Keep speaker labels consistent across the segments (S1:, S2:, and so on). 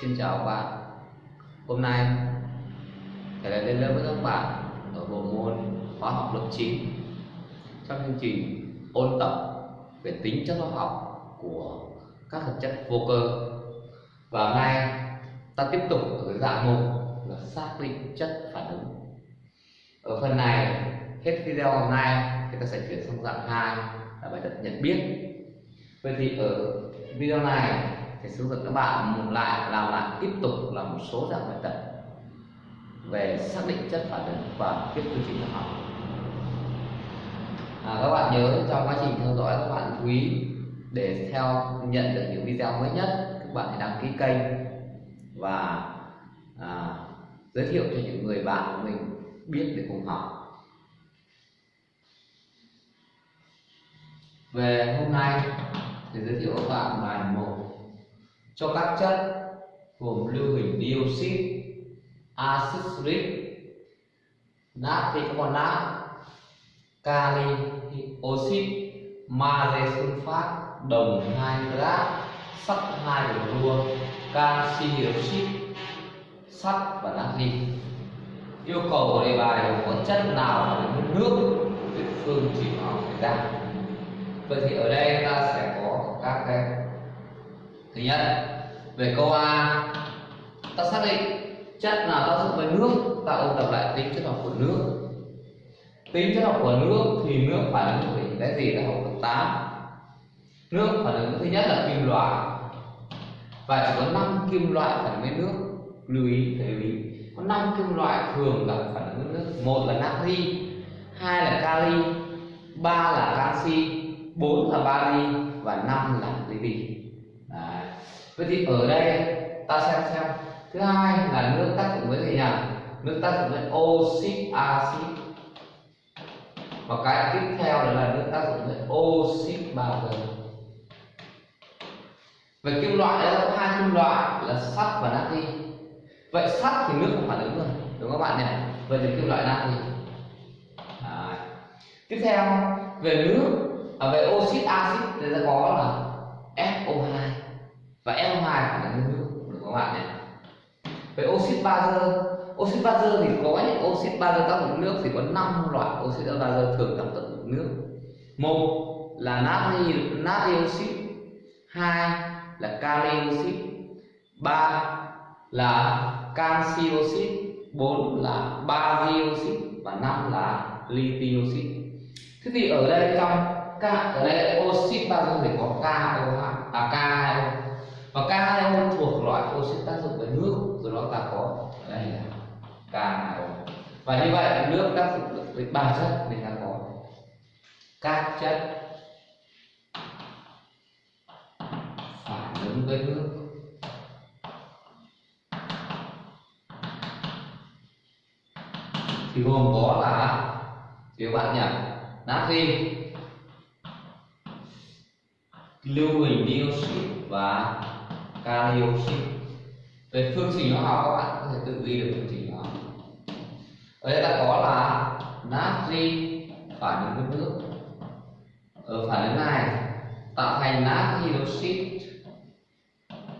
S1: Xin chào các bạn. Hôm nay, Thầy lại lên lớp với các bạn ở bộ môn hóa học lớp 9 Trong chương trình ôn tập về tính chất hóa học của các hợp chất vô cơ. Và hôm nay, ta tiếp tục ở cái dạng mục là xác định chất phản ứng. Ở phần này, hết video hôm nay, thì ta sẽ chuyển sang dạng 2 là bài tập nhận biết. Vậy thì ở video này thì hướng dẫn các bạn lại làm lại tiếp tục là một số dạng bài tập về xác định chất phản ứng và tiếp quy trình học. À, các bạn nhớ trong quá trình theo dõi các bạn chú ý để theo nhận được những video mới nhất các bạn hãy đăng ký kênh và à, giới thiệu cho những người bạn của mình biết để cùng học. Về hôm nay thì giới thiệu các bạn bài một cho các chất gồm lưu huỳnh dioxit axit uric natri nát kali oxit magie sulfat đồng 2 nitrat sắt 2 đua canxi hydroxit sắt và natri yêu cầu của đề bài là có chất nào là nước địa phương chỉ bảo phải ra vậy thì ở đây ta sẽ có các cái thứ nhất, về câu a. Ta xác định chất nào tác dụng với nước ta ôn tập lại tính chất học của nước. Tính chất học của nước thì nước phản ứng với cái gì là học lớp 8 nước phản ứng thứ nhất là kim loại. Và chỉ có 5 kim loại phản ứng với nước. Lưu ý phải lưu ý. Có 5 kim loại thường gặp phản ứng với nước. Một là natri, hai là kali, ba là canxi, bốn là bari và năm là lithium vậy thì ở đây ta xem xem. Thứ hai là nước tác dụng với gì nhỉ? Nước tác dụng với oxit axit và cái tiếp theo đó là nước tác dụng với oxit bazơ về kim loại đó có hai kim loại là sắt và natri. Vậy sắt thì nước không phản ứng rồi đúng không các bạn nhỉ? Vậy thì kim loại natri. À. tiếp theo về nước à, về oxit axit thì ta có là SO2 và SO2 phản ứng với nước được các bạn nhé về oxit bazơ oxit bazơ thì có những oxit bazơ tác dụng nước thì có 5 loại oxit bazơ thường tác dụng nước. Một là natri natri oxit, hai là kali oxit, ba là canxi oxit, bốn là bari oxit và năm là lithium oxit. Thế thì ở đây trong ca, ở đây oxit bazơ thì có KO2 à K2O và CaO thuộc loại oxit tác dụng với nước rồi đó ta có đây là CaO và như vậy nước tác dụng với ba chất nên ta có các chất phản ứng với nước. Thì gồm có là các bạn nhỉ? Natri lưu huỳnh dioxit và kali oxit về phương trình hóa học các bạn có thể tự ghi được phương trình hóa học ở đây ta có là natri phản ứng với nước ở phản ứng này tạo thành natri oxit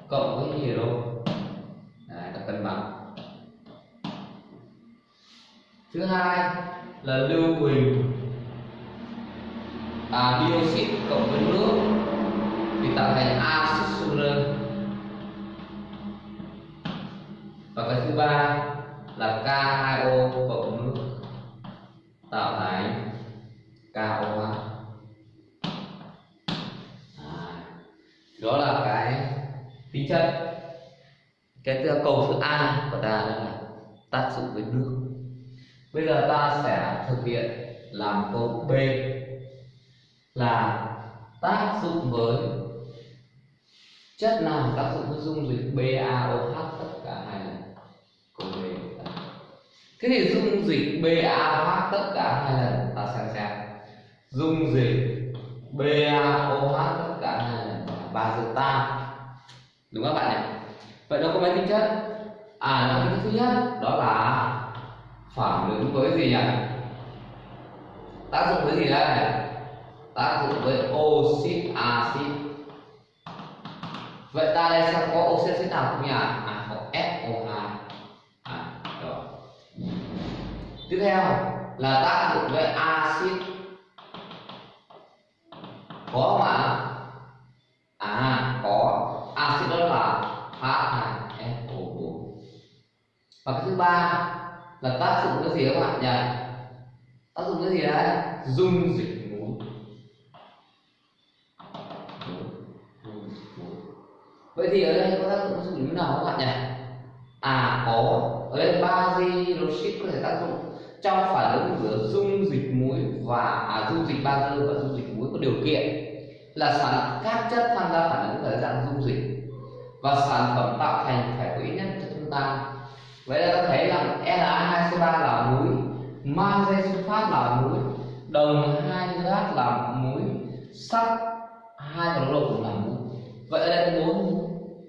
S1: cộng với hydro. Đấy, ta cân bằng. Thứ hai là lưu huỳnh. À, dioxit cộng với nước thì tạo thành axit sulfur và cái thứ ba là K2O cộng nước tạo thành KO2 à, đó là cái tính chất. Cái câu thứ A của ta là tác dụng với nước. Bây giờ ta sẽ thực hiện làm câu B là tác dụng với chất nào tác dụng với dung dịch BaOH tất cả hai lần cùng về thế thì dung dịch BaOH tất cả hai lần, ta xem xem. Dung dịch BaOH tất cả hai lần và bazơ tan đúng không các bạn nhỉ? Vậy nó có mấy tính chất? À nó tính thứ nhất, đó là phản ứng với gì nhỉ? Tác dụng với gì đây? Tác dụng với oxit axit vậy ta đây xem có oxit axit nào không nhỉ? Tiếp theo là tác dụng với axit. Có không ạ? À có. Axit đó là H2SO4 và cái thứ ba là tác dụng cái gì các bạn nhỉ? Tác dụng cái gì đấy? Dung dịch muối. Vậy thì ở đây có tác dụng dung dịch muối nào các bạn nhỉ? À có. Ở đây bazilloxit có thể tác dụng trong phản ứng giữa dung dịch muối và à, dung dịch bazơ và dung dịch muối có điều kiện là sản các chất tham gia phản ứng ở dạng dung dịch và sản phẩm tạo thành phải có ít nhất chất chúng tan vậy là ta thấy rằng Na2CO3 là muối magie sulfat là muối đồng hai hydrat là muối sắt hai cloro cũng là muối. Vậy ở đây bốn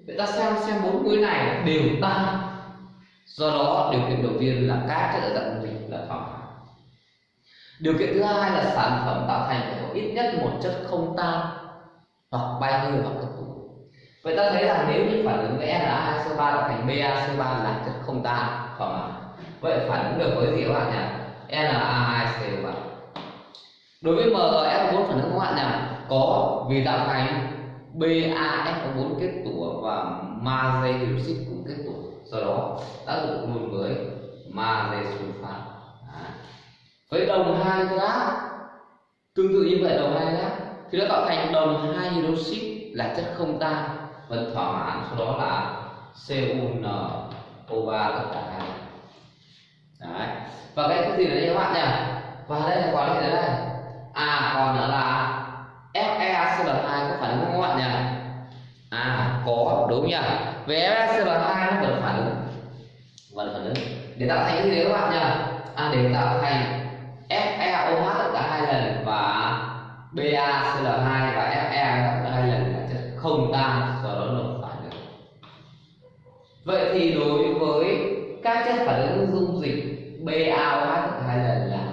S1: vậy ta xem xem bốn muối này đều tan do đó, điều kiện đầu tiên là các chất ở dạng dung dịch là thoải mái. Điều kiện thứ hai là sản phẩm tạo thành phải có ít nhất một chất không tan hoặc bay hơi hoặc cấp tụ vậy ta thấy rằng nếu như phản ứng với Na2CO3 tạo thành BaCO3 là chất không tan, thoải mái. Vậy phản ứng được với gì các bạn nhỉ? Na2CO3 đối với MF4 phản ứng các bạn nhỉ có, vì tạo thành BaF4 kết tủa và magie hydroxit cũng kết tủa do đó tác dụng luôn với magie sulfat với đồng hai hydrat tương tự như vậy, đồng hai hydrat thì nó tạo thành đồng hai hydroxit là chất không tan vẫn thỏa mãn, sau đó là CuNO3 tất cả hai. Đấy. Và cái gì đấy các bạn nhỉ? Và đây là quả gì đây? À còn nữa là FeCl2 có phản ứng không các bạn nhỉ? À có, đúng nhỉ về FeCl2 nó vẫn phản ứng vẫn phản ứng để tạo thành cái gì đấy các bạn nhỉ? À để tạo thành FeOH tất cả hai lần và BaCl2 và Fe tất cả hai lần là chất không tan, do đó nó phản ứng vậy thì đối với các chất phản ứng dung dịch BaOH cả hai lần là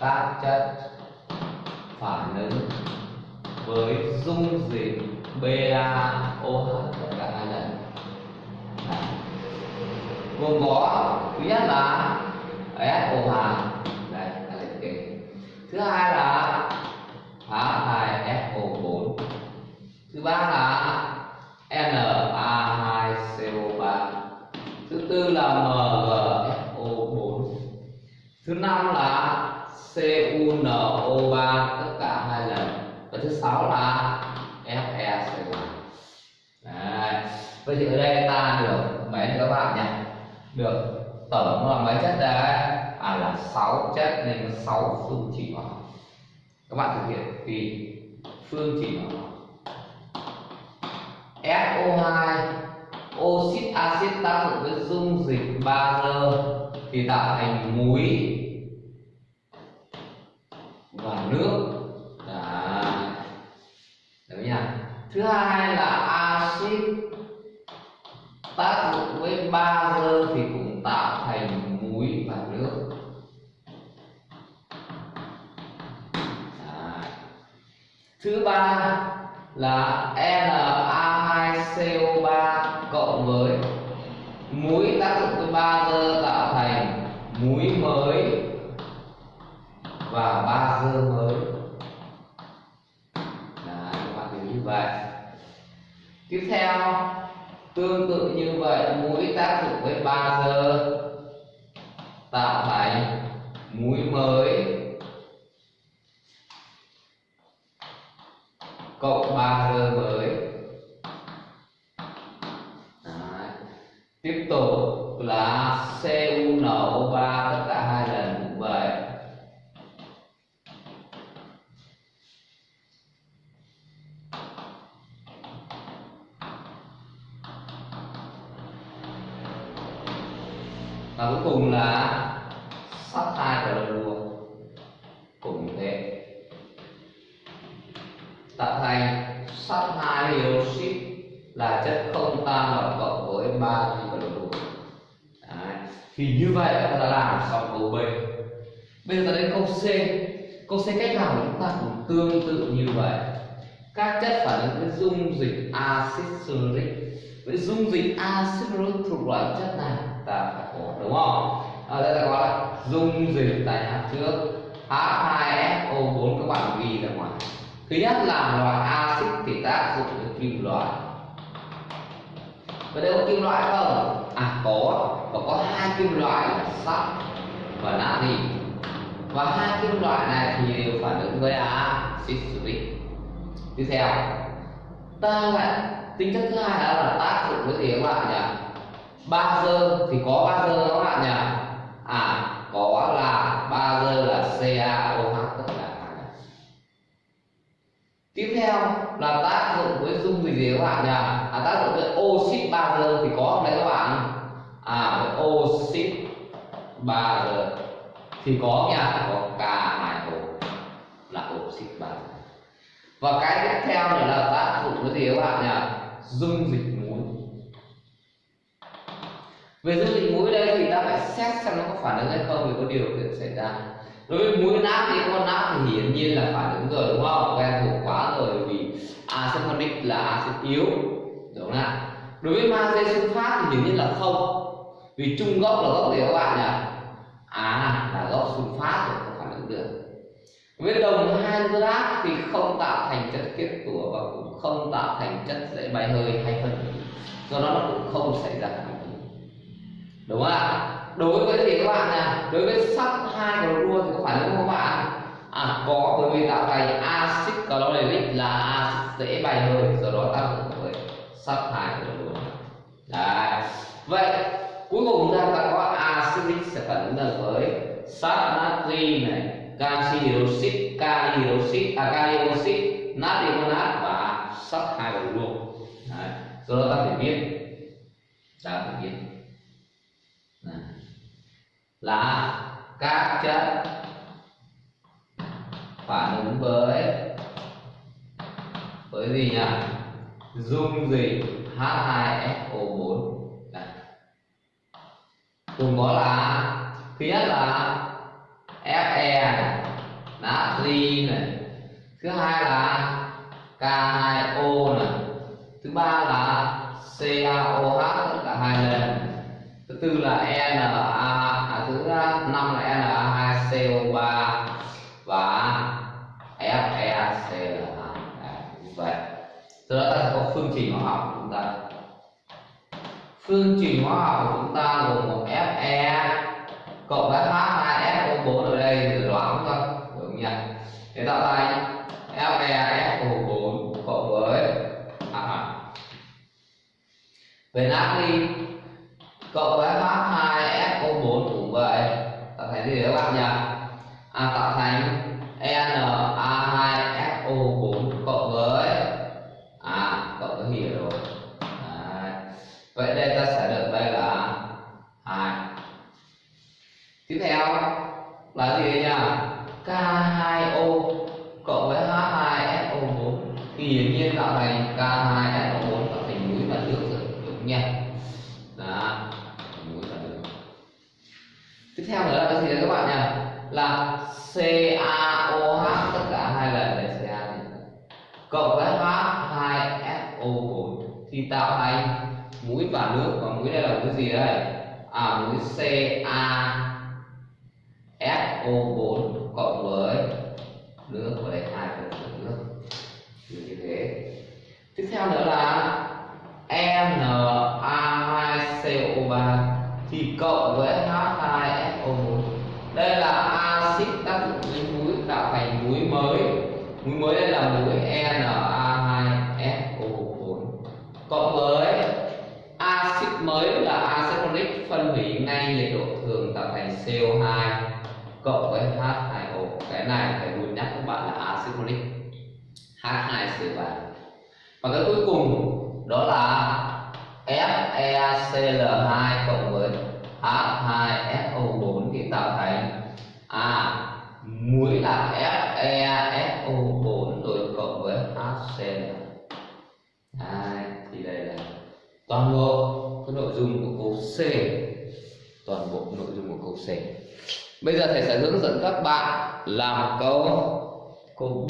S1: các chất với dung dịch BaOH tất cả hai lần. Gồm có thứ nhất là SO2 đây là liệt kê thứ hai là H2SO4 thứ ba là Na2CO3 thứ tư là MgSO4 thứ năm là CuNO3 tất cả hai lần và thứ sáu là FeCO Đấy. vậy thì ở đây ta được mấy các bạn nhỉ? Được tổng là mấy chất đấy à là 6 chất nên có 6 phương trình hóa. Các bạn thực hiện thì phương trình hóa. SO2 oxit axit tác dụng với dung dịch bazơ thì tạo thành muối và nước. Thứ hai là axit tác dụng với bazơ thì cũng tạo thành muối và nước. Đấy. Thứ ba là Na2CO3 cộng với muối tác dụng với bazơ tạo thành muối mới và bazơ mới Đấy, các bạn hiểu như vậy tiếp theo, tương tự như vậy, mũi tác dụng với 3 giờ. Tạo thành mũi mới. Cộng 3 giờ mới. Đấy. tiếp tục là CU nổ 3 và cuối cùng là sắt hai clorua cũng thế. Tạo thành sắt hai hydroxit là chất không tan và cộng với ba clorua thì như vậy ta đã làm xong câu B. Bây giờ ta đến câu C. Câu C cách làm của chúng ta cũng tương tự như vậy? Các chất phản ứng với dung dịch axit sulfuric với dung dịch axit sulfuric thuộc loại chất nào? Ta phải đúng không? Ở đây ta gọi là dung dịch tại hạt trước. H2SO4 các bạn ghi ra ngoài. Thứ nhất là loại axit thì tác dụng với kim loại. Và đây có kim loại không? À có. Và có hai kim loại là sắt và natri. Và hai kim loại này thì đều phản ứng với axit uric tiếp theo, ta lại, tính chất thứ hai đó là tác dụng với gì các bạn nhỉ bazơ thì có bazơ các bạn nhỉ? À có là bazơ là CaOH tất cả tiếp theo là tác dụng với dung dịch gì các bạn nhỉ? À, tác dụng với oxit bazơ thì có không đấy các bạn? À với oxit giờ thì có nhỉ? Có K2O là oxit bazơ và cái tiếp theo nữa là tác dụng với gì các bạn nhỉ? Dung dịch về dung dịch muối đây thì ta phải xét xem nó có phản ứng hay không thì có điều kiện xảy ra. Đối với muối nát thì con nát thì hiển nhiên là phản ứng rồi, đúng không? Quen thuộc quá rồi vì axit là axit yếu, đúng không ạ đối với magie sulfat thì hiển nhiên là không. Vì chung gốc là gốc gì các bạn nhỉ? À là gốc sulfat rồi, không phản ứng được. Với đồng hydrat thì không tạo thành chất kết tủa và cũng không tạo thành chất dễ bay hơi hay phân hủy. Do đó nó cũng không xảy ra phản ứng đúng không ạ? Đối với thì các bạn nè đối với sắt hai clorua thì có phản ứng không các bạn à có, bởi vì tạo thành axit chlorhydric là axit dễ bay hơi, do đó tác dụng với sắt hai clorua đấy. Vậy, cuối cùng chúng ta có acidic sẽ phản ứng với sắt natri này canxi hydroxit kali hydroxit à kali oxit natri monat và sắt hai clorua đấy. Do đó ta phải biết. Ta phải biết là các chất phản ứng với với gì nhỉ? Dung dịch H2SO4 Đây. cùng có là, thứ nhất là Fe này, natri này. Thứ hai là K2O này. Thứ ba là CaOH tất cả hai lần thứ tư là Na à, thứ năm là Na2CO3 và FeCl2 như à, vậy. Từ đó ta sẽ có phương trình hóa học của chúng ta. Phương trình hóa học của chúng ta gồm một Fe cộng với H2SO4 ở đây thì loãng thôi đúng nhỉ? Thế tạo ra FeSO4 cộng với à, à. về natri cộng với H2SO4 cũng vậy tạo thành gì các bạn nhỉ à, tạo thành Na2SO4 cộng với à cộng với hydro rồi Đấy. vậy đây ta sẽ được đây là hai tiếp theo là gì nhỉ K2O cộng với H2SO4 thì hiển nhiên tạo thành K2SO4 tạo thành muối và nước rồi đúng nhỉ đó muối và nước tiếp theo nữa là cái gì đấy các bạn nhỉ là CaOH tất cả hai lần đây Ca này cộng với H2SO4 thì tạo thành muối và nước. Và muối đây là cái gì đây? À muối CaSO4 cộng với nước. Và đây hai phần nước. Như thế. Tiếp theo nữa là Na2CO3 thì cộng với H2SO4 đây là axit tác dụng với muối tạo thành muối mới. Muối mới đây là muối Na cộng với axit mới là axit folic phân hủy ngay nhiệt độ thường tạo thành CO2 cộng với H2O cái này phải luôn nhắc các bạn là axit H2CO3 và cái cuối cùng đó là FeCl2 cộng với H2SO4 thì tạo thành à muối là FeSO4 rồi cộng với HCl Đấy, thì đây là toàn bộ cái nội dung của câu C toàn bộ nội dung của câu C. Bây giờ thầy sẽ hướng dẫn các bạn làm câu câu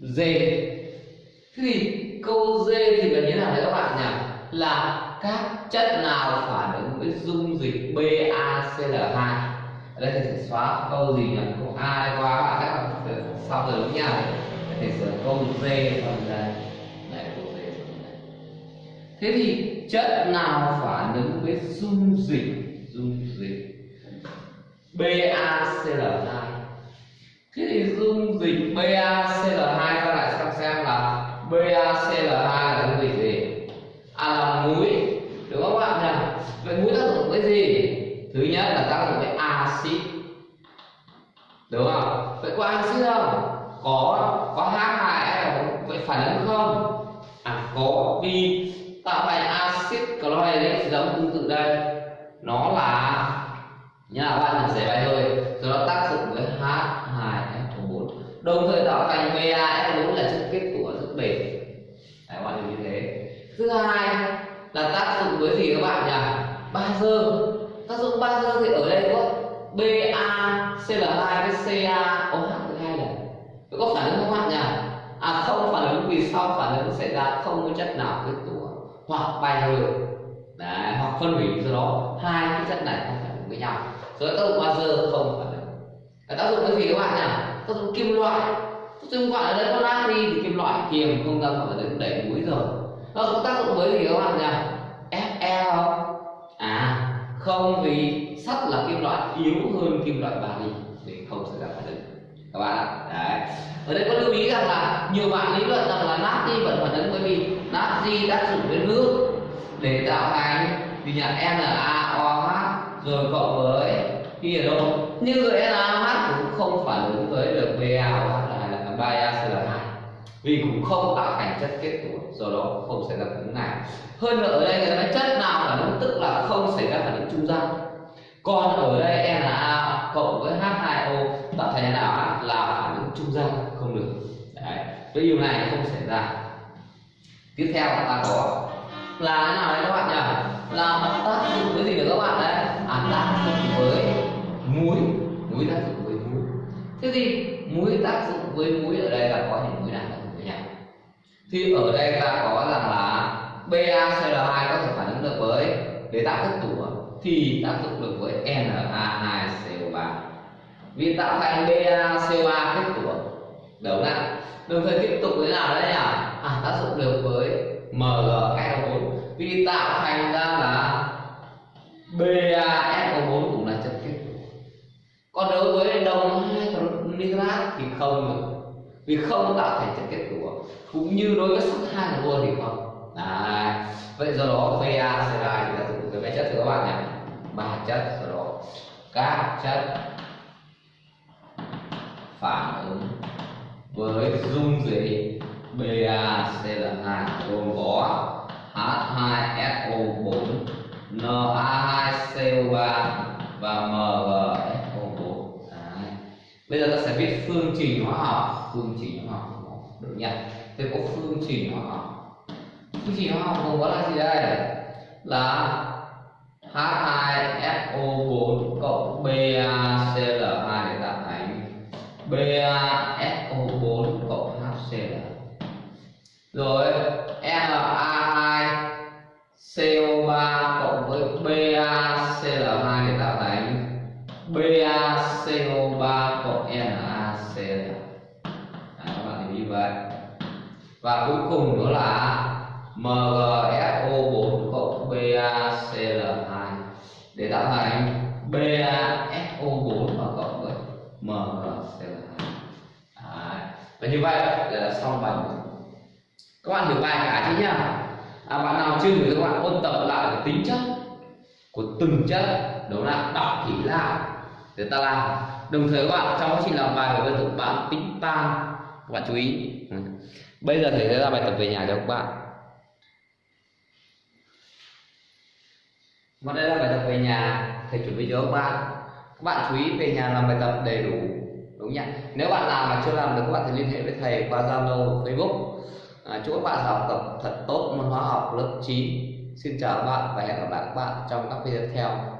S1: D. Thế thì câu D thì là như thế nào đấy các bạn nhỉ? Là các chất nào phản ứng với dung dịch BaCl2 ở đây thầy sẽ xóa câu gì nhỉ? Câu a đây qua bạn các bạn sau rồi đúng nhỉ thầy sửa câu d phần đây. Này, câu d phần đây. Thế thì chất nào phản ứng với dung dịch dung dịch BaCl2 thế thì dung dịch BaCl2 ta lại xem xem là BaCl2 là dung dịch gì? À là muối. Đúng không các bạn nhỉ? Vậy muối tác dụng với gì? Thứ nhất là tác dụng với axit. Đúng không? Vậy có axit không? Có. Có H2 vậy phản ứng không? À có. Vì tạo thành axit chloride giống tương tự đây nó là như là bạn làm giải bài thôi. Rồi nó tác dụng với H2SO4 đồng thời tạo thành VAF4 là chất kết của rất bền. Đấy, bạn hiểu như thế. Thứ hai là tác dụng với gì các bạn nhỉ? Bazơ. Tác dụng bazơ thì ở đây có BaCl2 với CaOH2 này có phản ứng không bạn nhỉ? À không phản ứng. Vì sau phản ứng xảy ra không có chất nào kết tủa? Hoặc bay hơi Đấy, hoặc phân hủy do đó. Hai cái chất này không phản ứng với nhau. Rồi tác dụng bazơ không phản ứng tác dụng cái gì các bạn nhỉ? Tác dụng kim loại. Tác dụng gọi ở đây có natri thì kim loại kiềm không ra phản ứng đẩy muối rồi. Nó có tác dụng với gì các bạn nhỉ? Fe à không vì sắt là kim loại yếu hơn kim loại bari để không xảy ra phản ứng. Các bạn ạ đấy. Ở đây có lưu ý rằng là nhiều bạn lý luận rằng là natri vẫn phản ứng bởi vì natri tác dụng với nước để tạo thành gì nhận NaOH rồi cộng với khi ở đâu? Như rồi NaOH cũng không phản ứng với được BaOH là BaCl2 vì cũng không tạo thành chất kết tủa do đó không xảy ra phản ứng này. Hơn nữa ở đây người ta nói chất nào phản ứng, tức là không xảy ra phản ứng trung gian. Còn ở đây Na cộng với H2O tạo thành NaOH là phản ứng trung gian, không được. Đấy, cái điều này không xảy ra. Tiếp theo ta có là thế nào đấy các bạn nhỉ? Là tác dụng với gì nữa các bạn đấy? À tác dụng với muối. Muối tác dụng với muối. Thế thì muối tác dụng với muối ở đây là có những muối nào tác dụng với nhau thì ở đây ta có rằng là BaCl2 có thể phản ứng được với để tạo kết tủa thì tác dụng được với Na2CO3 vì tạo thành BaCO3 kết tủa đúng không đồng thời tiếp tục với nào đấy nhỉ? À tác dụng được với MgSO4 vì tạo thành ra là BaSO4 cũng là chất kết. Tủa còn đối với đồng hai nitrat thì không được. Vì không tạo thành chất kết tủa cũng như đối với sắt hai của thì không. Đấy. vậy do đó BaCl thì là sử cái mấy chất thưa các bạn nhé. Ba chất, do đó các chất phản ứng với dung dịch. BaCl2 gồm có H2SO4 Na2CO3 và MgSO4 Đấy. bây giờ ta sẽ viết phương trình hóa học. Phương trình hóa học được nhỉ Thế có phương trình hóa học. Phương trình hóa học gồm có là gì đây? Là H2SO4 cộng BaCl2 để tạo thành BaSO4 rồi Na2 CO3 cộng với BaCl2 để tạo thành BaCO3 cộng NaCl à, các bạn hiểu như vậy. Và cuối cùng đó là MgSO4 cộng BaCl2 để tạo thành BaSO4 và cộng với MgCl2 và như vậy là xong bài các bạn hiểu bài cả chứ nhá. À, bạn nào chưa hiểu thì các bạn ôn tập lại cái tính chất của từng chất đó là đọc kỹ lại để ta làm. Đồng thời các bạn trong quá trình làm bài phải tập bạn tính tan. Các bạn chú ý. Bây giờ thầy sẽ ra bài tập về nhà cho các bạn. Và đây là bài tập về nhà thầy chuẩn bị cho các bạn. Các bạn chú ý về nhà làm bài tập đầy đủ đúng nhỉ? Nếu bạn làm mà chưa làm được các bạn thì liên hệ với thầy qua zalo facebook à, chúc các bạn học tập thật tốt môn hóa học lớp 9 xin chào các bạn và hẹn gặp lại các bạn trong các video tiếp theo.